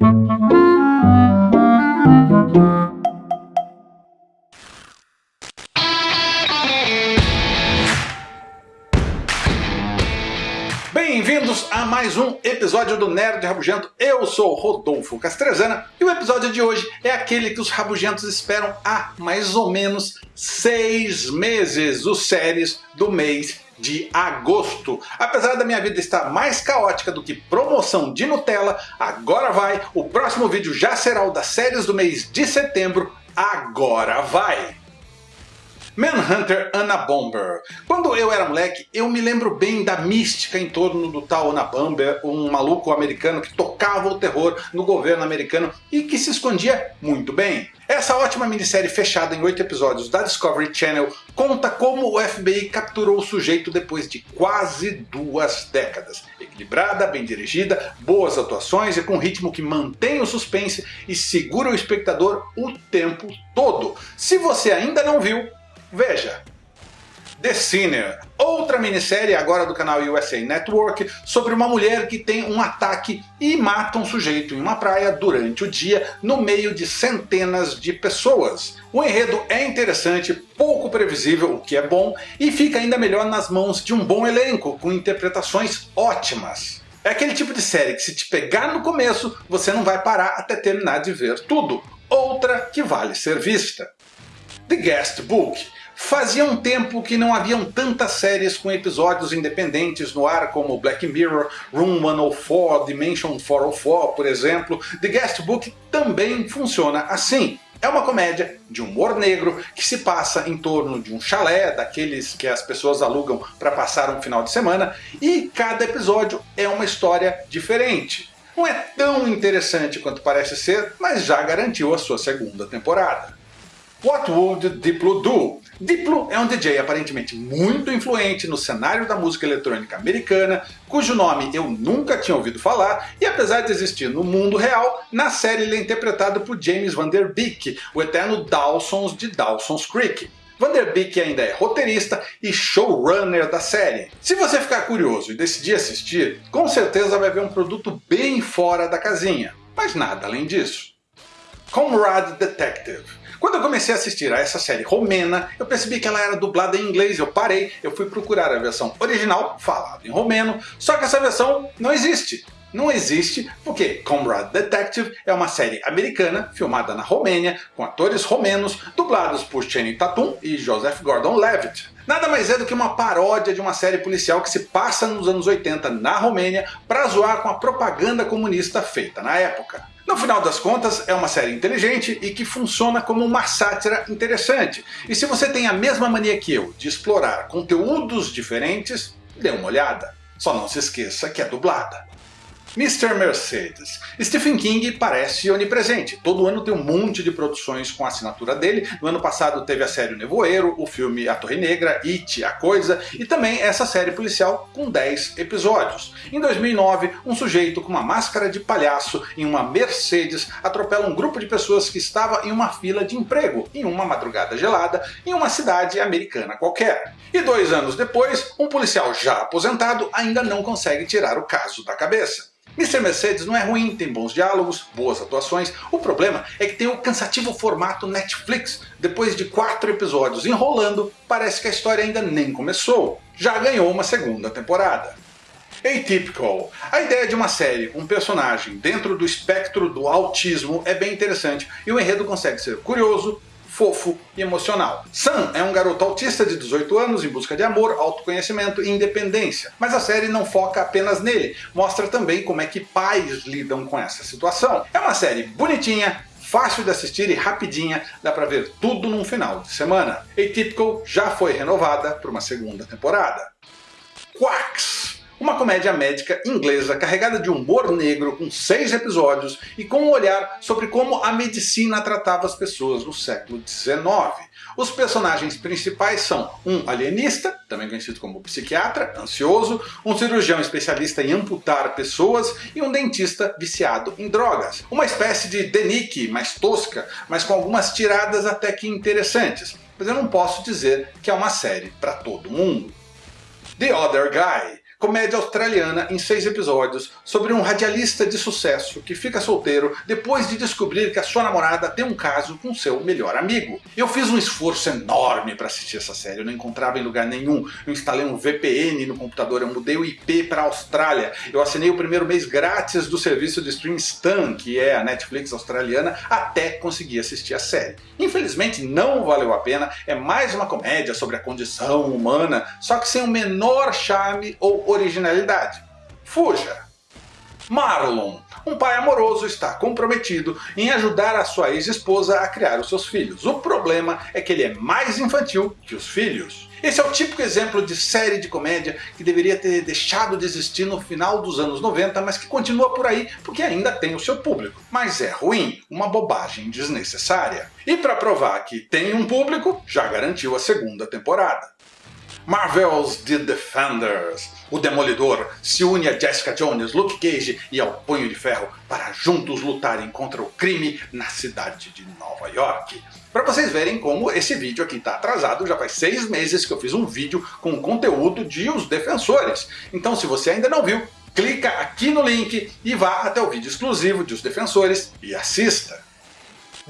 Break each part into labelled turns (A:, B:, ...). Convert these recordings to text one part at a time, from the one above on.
A: Thank you. Mais um episódio do Nerd Rabugento. Eu sou Rodolfo Castrezana e o episódio de hoje é aquele que os rabugentos esperam há mais ou menos seis meses, os séries do mês de agosto. Apesar da minha vida estar mais caótica do que promoção de Nutella, agora vai, o próximo vídeo já será o das séries do mês de setembro, agora vai! Manhunter Anna Bomber. Quando eu era moleque, eu me lembro bem da mística em torno do tal Anna Bomber, um maluco americano que tocava o terror no governo americano e que se escondia muito bem. Essa ótima minissérie fechada em oito episódios da Discovery Channel conta como o FBI capturou o sujeito depois de quase duas décadas. Equilibrada, bem dirigida, boas atuações e com um ritmo que mantém o suspense e segura o espectador o tempo todo. Se você ainda não viu, Veja, The Sinner, outra minissérie agora do canal USA Network sobre uma mulher que tem um ataque e mata um sujeito em uma praia durante o dia no meio de centenas de pessoas. O enredo é interessante, pouco previsível, o que é bom, e fica ainda melhor nas mãos de um bom elenco, com interpretações ótimas. É aquele tipo de série que se te pegar no começo, você não vai parar até terminar de ver tudo. Outra que vale ser vista. The Guest Book Fazia um tempo que não haviam tantas séries com episódios independentes no ar como Black Mirror, Room 104, Dimension 404, por exemplo. The Guest Book também funciona assim. É uma comédia de humor negro que se passa em torno de um chalé, daqueles que as pessoas alugam para passar um final de semana, e cada episódio é uma história diferente. Não é tão interessante quanto parece ser, mas já garantiu a sua segunda temporada. What Would Diplo Do? Diplo é um DJ aparentemente muito influente no cenário da música eletrônica americana, cujo nome eu nunca tinha ouvido falar, e apesar de existir no mundo real, na série ele é interpretado por James Van Der Beek, o eterno Dawson's de Dawson's Creek. Van Der Beek ainda é roteirista e showrunner da série. Se você ficar curioso e decidir assistir, com certeza vai ver um produto bem fora da casinha, mas nada além disso. Comrade Detective quando eu comecei a assistir a essa série romena, eu percebi que ela era dublada em inglês, eu parei, eu fui procurar a versão original, falada em romeno, só que essa versão não existe. Não existe porque Comrade Detective é uma série americana filmada na Romênia, com atores romenos dublados por Channing Tatum e Joseph Gordon-Levitt. Nada mais é do que uma paródia de uma série policial que se passa nos anos 80 na Romênia para zoar com a propaganda comunista feita na época. No final das contas, é uma série inteligente e que funciona como uma sátira interessante. E se você tem a mesma mania que eu de explorar conteúdos diferentes, dê uma olhada. Só não se esqueça que é dublada. Mr. Mercedes. Stephen King parece onipresente. Todo ano tem um monte de produções com a assinatura dele. No ano passado teve a série O Nevoeiro, o filme A Torre Negra, It, A Coisa e também essa série policial com 10 episódios. Em 2009, um sujeito com uma máscara de palhaço em uma Mercedes atropela um grupo de pessoas que estava em uma fila de emprego em uma madrugada gelada em uma cidade americana qualquer. E dois anos depois, um policial já aposentado ainda não consegue tirar o caso da cabeça. Mr. Mercedes não é ruim, tem bons diálogos, boas atuações. O problema é que tem o cansativo formato Netflix. Depois de quatro episódios enrolando, parece que a história ainda nem começou. Já ganhou uma segunda temporada. Atypical. A ideia de uma série com um personagem dentro do espectro do autismo é bem interessante e o enredo consegue ser curioso, fofo e emocional. Sam é um garoto autista de 18 anos em busca de amor, autoconhecimento e independência. Mas a série não foca apenas nele, mostra também como é que pais lidam com essa situação. É uma série bonitinha, fácil de assistir e rapidinha, dá pra ver tudo num final de semana. Atypical já foi renovada para uma segunda temporada. Quacks comédia médica inglesa carregada de humor negro com seis episódios e com um olhar sobre como a medicina tratava as pessoas no século XIX. Os personagens principais são um alienista, também conhecido como psiquiatra, ansioso, um cirurgião especialista em amputar pessoas e um dentista viciado em drogas. Uma espécie de Denick mais tosca, mas com algumas tiradas até que interessantes. Mas eu não posso dizer que é uma série para todo mundo. The Other Guy comédia australiana em seis episódios sobre um radialista de sucesso que fica solteiro depois de descobrir que a sua namorada tem um caso com seu melhor amigo. Eu fiz um esforço enorme para assistir essa série, eu não encontrava em lugar nenhum. Eu instalei um VPN no computador, eu mudei o IP para a Austrália, eu assinei o primeiro mês grátis do serviço de stream Stan, que é a Netflix australiana, até conseguir assistir a série. Infelizmente não valeu a pena, é mais uma comédia sobre a condição humana, só que sem o menor charme ou originalidade. Fuja! Marlon, um pai amoroso, está comprometido em ajudar a sua ex-esposa a criar os seus filhos. O problema é que ele é mais infantil que os filhos. Esse é o típico exemplo de série de comédia que deveria ter deixado de existir no final dos anos 90, mas que continua por aí porque ainda tem o seu público. Mas é ruim, uma bobagem desnecessária. E para provar que tem um público, já garantiu a segunda temporada. Marvel's The Defenders. O Demolidor se une a Jessica Jones, Luke Cage e ao Punho de Ferro para juntos lutarem contra o crime na cidade de Nova York. Para vocês verem como esse vídeo aqui está atrasado, já faz seis meses que eu fiz um vídeo com conteúdo de Os Defensores. Então se você ainda não viu, clica aqui no link e vá até o vídeo exclusivo de Os Defensores e assista.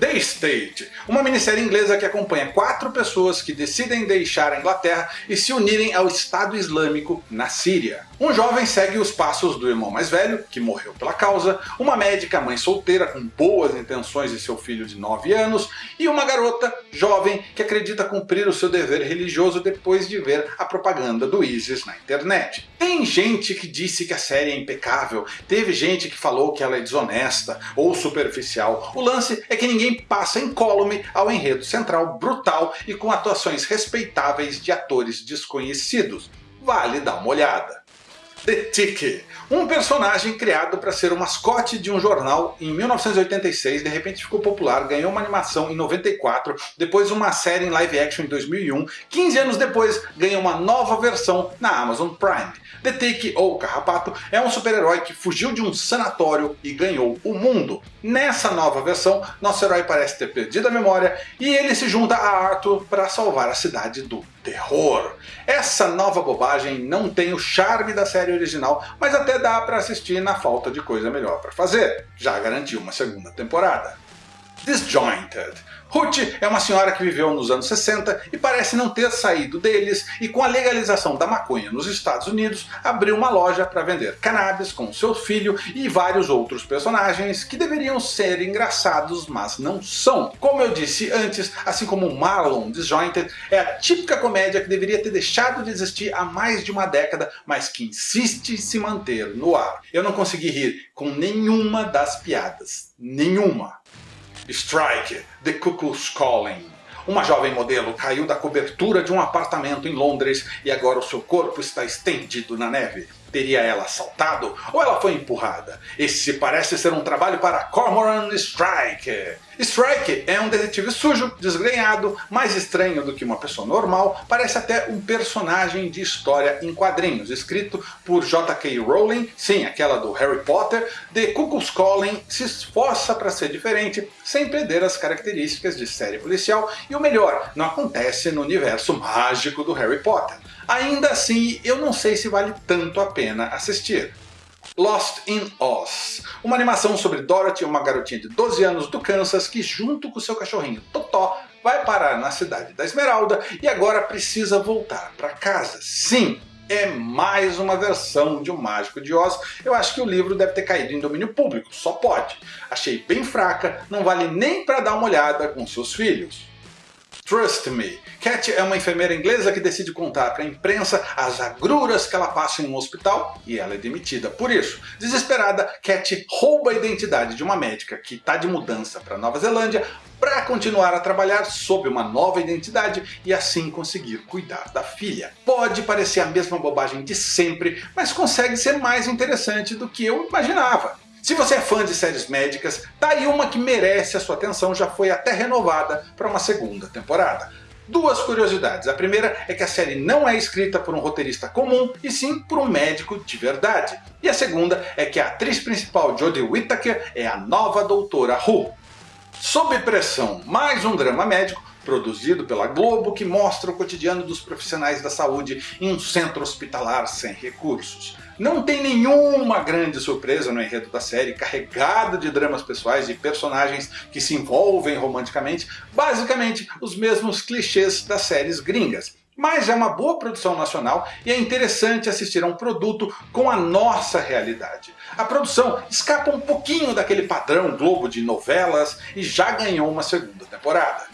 A: The State, uma minissérie inglesa que acompanha quatro pessoas que decidem deixar a Inglaterra e se unirem ao Estado Islâmico na Síria. Um jovem segue os passos do irmão mais velho, que morreu pela causa, uma médica mãe solteira com boas intenções de seu filho de 9 anos, e uma garota jovem que acredita cumprir o seu dever religioso depois de ver a propaganda do ISIS na internet. Tem gente que disse que a série é impecável, teve gente que falou que ela é desonesta ou superficial. O lance é que ninguém passa incólume ao enredo central brutal e com atuações respeitáveis de atores desconhecidos. Vale dar uma olhada. The Tick, um personagem criado para ser o mascote de um jornal em 1986, de repente ficou popular, ganhou uma animação em 94, depois uma série em live action em 2001, 15 anos depois ganha uma nova versão na Amazon Prime. The Tick, ou Carrapato, é um super-herói que fugiu de um sanatório e ganhou o mundo. Nessa nova versão, nosso herói parece ter perdido a memória e ele se junta a Arthur para salvar a cidade do terror. Essa nova bobagem não tem o charme da série original, mas até dá para assistir na falta de coisa melhor para fazer. Já garantiu uma segunda temporada. Disjointed Ruth é uma senhora que viveu nos anos 60 e parece não ter saído deles e com a legalização da maconha nos Estados Unidos abriu uma loja para vender cannabis com seu filho e vários outros personagens que deveriam ser engraçados mas não são. Como eu disse antes, assim como Marlon Disjointed é a típica comédia que deveria ter deixado de existir há mais de uma década mas que insiste em se manter no ar. Eu não consegui rir com nenhuma das piadas. Nenhuma. Strike, The Cuckoo's Calling. Uma jovem modelo caiu da cobertura de um apartamento em Londres e agora o seu corpo está estendido na neve. Teria ela saltado ou ela foi empurrada? Esse parece ser um trabalho para Cormoran Strike. Strike é um detetive sujo, desgrenhado, mais estranho do que uma pessoa normal, parece até um personagem de história em quadrinhos, escrito por J.K. Rowling, sim, aquela do Harry Potter, The Cuckoo's Calling se esforça para ser diferente, sem perder as características de série policial, e o melhor, não acontece no universo mágico do Harry Potter. Ainda assim, eu não sei se vale tanto a pena assistir. Lost in Oz, uma animação sobre Dorothy, uma garotinha de 12 anos do Kansas que junto com seu cachorrinho Totó vai parar na cidade da Esmeralda e agora precisa voltar para casa. Sim, é mais uma versão de O Mágico de Oz. Eu acho que o livro deve ter caído em domínio público, só pode. Achei bem fraca, não vale nem para dar uma olhada com seus filhos. Trust Me. Cat é uma enfermeira inglesa que decide contar para a imprensa as agruras que ela passa em um hospital e ela é demitida por isso. Desesperada, Cat rouba a identidade de uma médica que está de mudança para Nova Zelândia para continuar a trabalhar sob uma nova identidade e assim conseguir cuidar da filha. Pode parecer a mesma bobagem de sempre, mas consegue ser mais interessante do que eu imaginava. Se você é fã de séries médicas, tá aí uma que merece a sua atenção, já foi até renovada para uma segunda temporada. Duas curiosidades. A primeira é que a série não é escrita por um roteirista comum, e sim por um médico de verdade. E a segunda é que a atriz principal Jodie Whittaker é a nova doutora Who. Sob pressão, mais um drama médico produzido pela Globo, que mostra o cotidiano dos profissionais da saúde em um centro hospitalar sem recursos. Não tem nenhuma grande surpresa no enredo da série, carregado de dramas pessoais e personagens que se envolvem romanticamente, basicamente os mesmos clichês das séries gringas mas é uma boa produção nacional e é interessante assistir a um produto com a nossa realidade. A produção escapa um pouquinho daquele padrão Globo de novelas e já ganhou uma segunda temporada.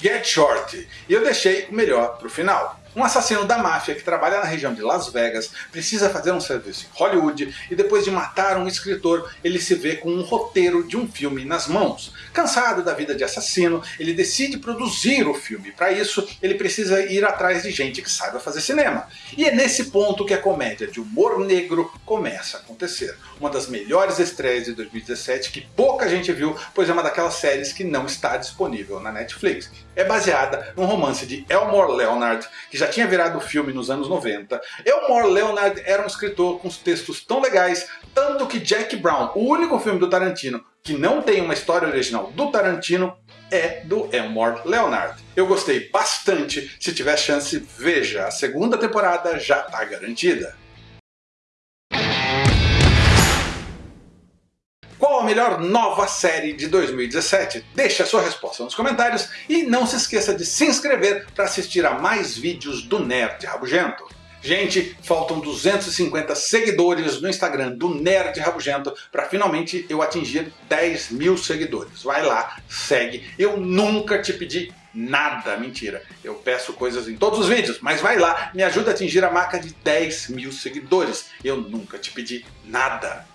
A: Get Short, e eu deixei o melhor para o final. Um assassino da máfia que trabalha na região de Las Vegas precisa fazer um serviço em Hollywood e depois de matar um escritor, ele se vê com um roteiro de um filme nas mãos. Cansado da vida de assassino, ele decide produzir o filme. Para isso, ele precisa ir atrás de gente que saiba fazer cinema. E é nesse ponto que a comédia de humor negro começa a acontecer. Uma das melhores estreias de 2017 que pouca gente viu, pois é uma daquelas séries que não está disponível na Netflix. É baseada num romance de Elmore Leonard, que já já tinha virado filme nos anos 90. Elmore Leonard era um escritor com textos tão legais, tanto que Jack Brown, o único filme do Tarantino que não tem uma história original do Tarantino, é do Elmore Leonard. Eu gostei bastante, se tiver chance, veja, a segunda temporada já está garantida. Qual a melhor nova série de 2017? Deixe a sua resposta nos comentários e não se esqueça de se inscrever para assistir a mais vídeos do Nerd Rabugento. Gente, faltam 250 seguidores no Instagram do Nerd Rabugento para finalmente eu atingir 10 mil seguidores. Vai lá, segue. Eu nunca te pedi nada, mentira. Eu peço coisas em todos os vídeos, mas vai lá, me ajuda a atingir a marca de 10 mil seguidores. Eu nunca te pedi nada.